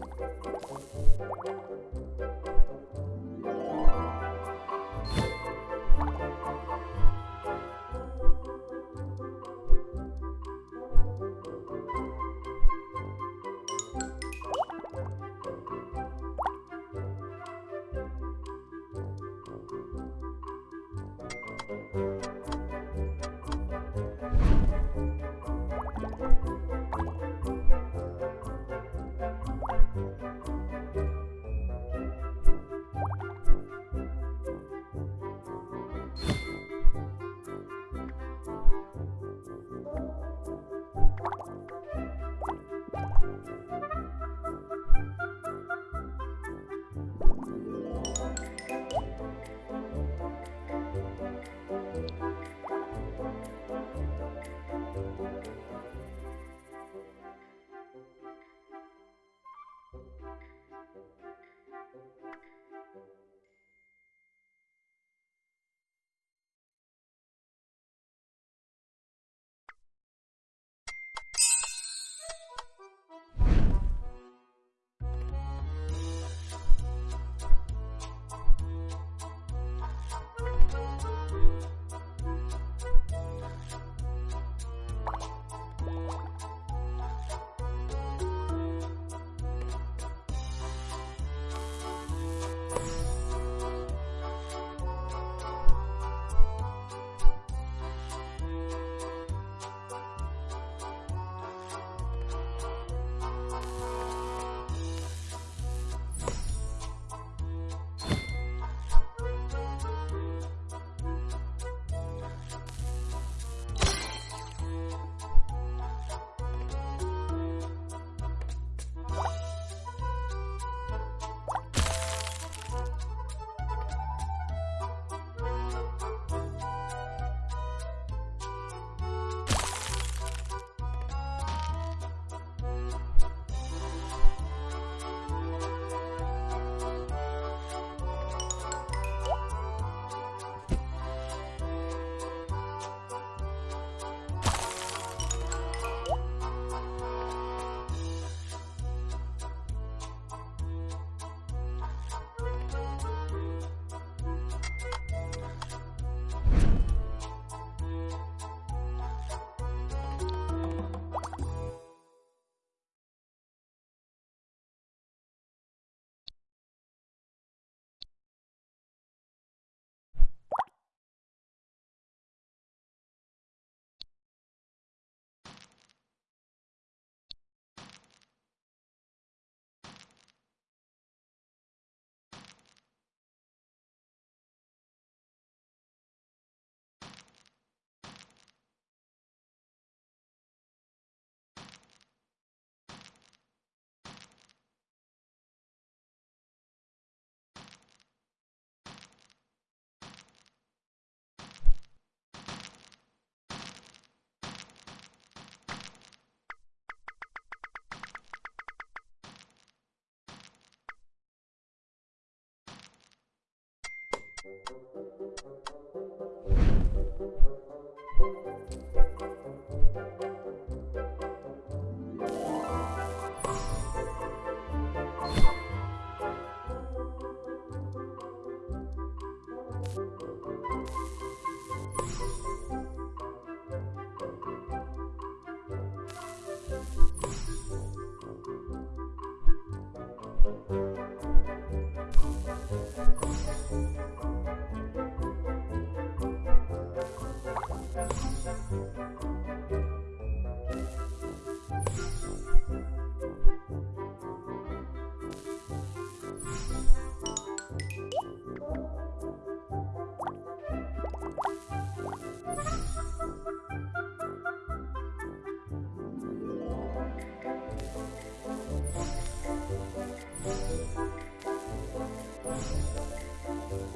Thank you. Música